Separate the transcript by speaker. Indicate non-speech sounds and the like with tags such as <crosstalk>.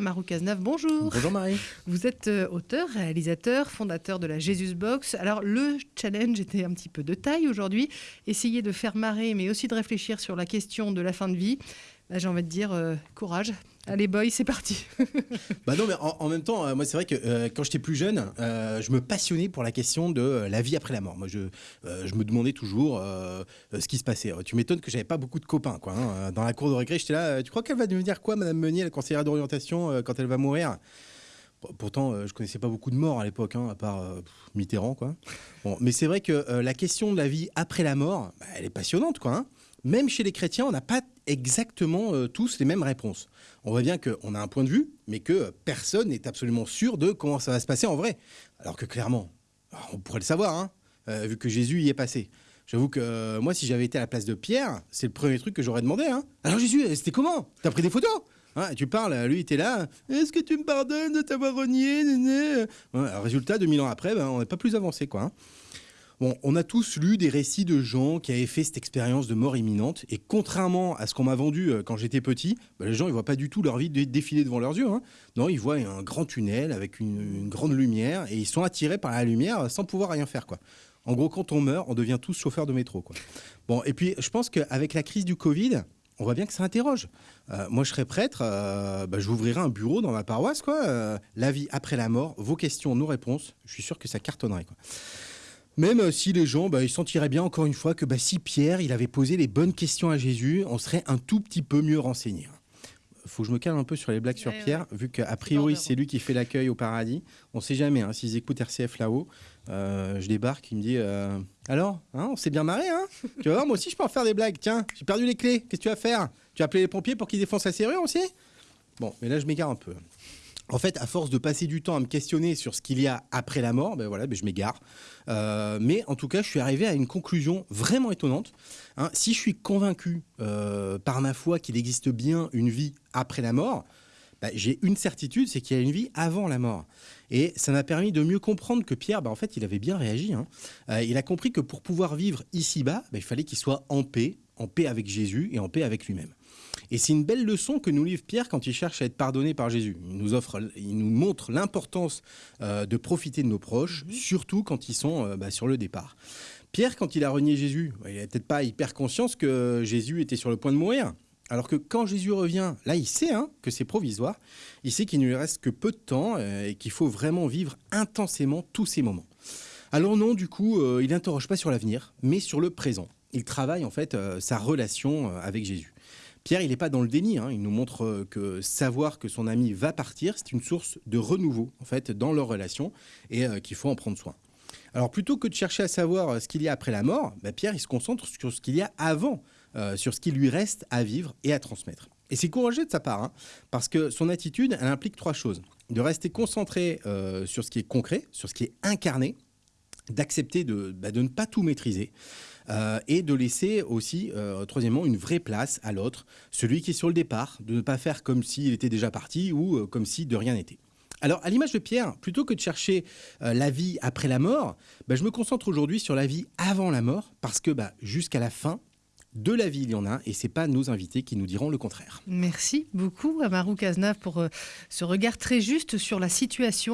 Speaker 1: Marou Cazenave, bonjour.
Speaker 2: Bonjour Marie.
Speaker 1: Vous êtes euh, auteur, réalisateur, fondateur de la Jesus Box. Alors le challenge était un petit peu de taille aujourd'hui. Essayer de faire marrer, mais aussi de réfléchir sur la question de la fin de vie. Bah, J'ai envie de dire euh, courage. Allez boy, c'est parti. <laughs>
Speaker 2: Bah non, mais en, même temps, euh, moi c'est vrai que euh, quand j'étais plus jeune, je me passionnais pour la question de la vie après la mort. Moi, je, me demandais toujours ce qui se passait. Tu m'étonnes que j'avais pas beaucoup de copains, quoi. hein. Dans la cour de récré, j'étais là. Tu crois qu'elle va devenir quoi, Madame Meunier, la conseillère d'orientation, quand elle va mourir? Pourtant, je connaissais pas beaucoup de morts à l'époque, hein, à part Mitterrand, quoi. Bon, mais c'est vrai que la question de la vie après la mort, bah, elle est passionnante, quoi. hein. Même chez les chrétiens, on n'a pas exactement euh, tous les mêmes réponses. On voit bien qu'on a un point de vue, mais que personne n'est absolument sûr de comment ça va se passer en vrai. Alors que clairement, ah, on pourrait le savoir, hein, euh, vu que Jésus y est passé. J'avoue que euh, moi, si j'avais été à la place de Pierre, c'est le premier truc que j'aurais demandé. Hein. Alors Jésus, c'était comment? T'as pris des photos? Hein, tu parles, lui, était là. Est-ce que tu me pardonnes de t'avoir renié néné Ouais, alors, Résultat, 2000 ans après, ben, on n'est pas plus avancé, quoi. On a tous lu des récits de gens qui avaient fait cette expérience de mort imminente, et contrairement à ce qu'on m'a vendu euh, quand j'étais petit, bah, les gens ils voient pas du tout leur vie dé- défiler devant leurs yeux. hein. Non, ils voient un grand tunnel avec une, grande lumière, et ils sont attirés par la lumière sans pouvoir rien faire, quoi. En gros, quand on meurt, on devient tous chauffeurs de métro, quoi. Bon, et puis je pense qu'avec la crise du Covid, on voit bien que ça interroge. Euh, moi, je serais prêtre, euh, bah, un bureau dans ma paroisse, quoi. Euh, la vie après la mort, vos questions, nos réponses. Je suis sûr que ça cartonnerait, quoi. Même euh, si les gens, bah, ils sentiraient bien encore une fois que bah, si Pierre, il avait posé les bonnes questions à Jésus, on serait un tout petit peu mieux renseigné. Faut que je me calme un peu sur les blagues sur
Speaker 1: Ouais,
Speaker 2: Pierre, vu qu'a priori c'est lui qui fait l'accueil au paradis. On sait jamais, hein, s'ils écoutent RCF là-haut, euh, je débarque, il me dit euh, Alors, hein, on s'est bien marré, hein Tu vas voir, moi aussi je peux en faire des blagues. Tiens, j'ai perdu les clés, qu'est-ce que tu vas faire? Tu as appelé les pompiers pour qu'ils défoncent la serrure aussi? Bon, mais là je m'égare un peu. En fait, à force de passer du temps à me questionner sur ce qu'il y a après la mort, ben voilà, ben je m'égare. Euh, mais en tout cas, je suis arrivé à une conclusion vraiment étonnante. Hein, si je suis convaincu euh, par ma foi qu'il existe bien une vie après la mort, ben, j'ai une certitude, c'est qu'il y a une vie avant la mort. Et ça m'a permis de mieux comprendre que Pierre, ben, en fait, il avait bien réagi. hein. Euh, il a compris que pour pouvoir vivre ici-bas, il fallait qu'il soit en paix, en paix avec Jésus et en paix avec lui-même. Et c'est une belle leçon que nous livre Pierre quand il cherche à être pardonné par Jésus. Il nous offre, il nous montre l'importance euh, de profiter de nos proches, surtout quand ils sont euh, bah, sur le départ. Pierre, quand il a renié Jésus, il n'avait peut-être pas hyper conscience que Jésus était sur le point de mourir. Alors que quand Jésus revient, là, il sait hein, que c'est provisoire. Il sait qu'il ne lui reste que peu de temps euh, et qu'il faut vraiment vivre intensément tous ces moments. Alors non, du coup, euh, il n'interroge pas sur l'avenir, mais sur le présent. Il travaille en fait euh, sa relation avec Jésus. Pierre, il n'est pas dans le déni. hein. Il nous montre euh, que savoir que son ami va partir, c'est une source de renouveau en fait dans leur relation et euh, qu'il faut en prendre soin. Alors plutôt que de chercher à savoir euh, ce qu'il y a après la mort, bah, Pierre il se concentre sur ce qu'il y a avant, sur ce qui lui reste à vivre et à transmettre. Et c'est courageux de sa part, hein, parce que son attitude, elle implique trois choses. De rester concentré sur ce qui est concret, sur ce qui est incarné, d'accepter de, bah, de ne pas tout maîtriser euh, et de laisser aussi, euh, troisièmement, une vraie place à l'autre, celui qui est sur le départ, de ne pas faire comme s'il était déjà parti ou euh, comme si de rien n'était. Alors, à l'image de Pierre, plutôt que de chercher la vie après la mort, bah, je me concentre aujourd'hui sur la vie avant la mort, parce que bah, jusqu'à la fin, de la vie, il y en a, et c'est pas nos invités qui nous diront le contraire.
Speaker 1: Merci beaucoup à Marou Cazenave pour ce regard très juste sur la situation.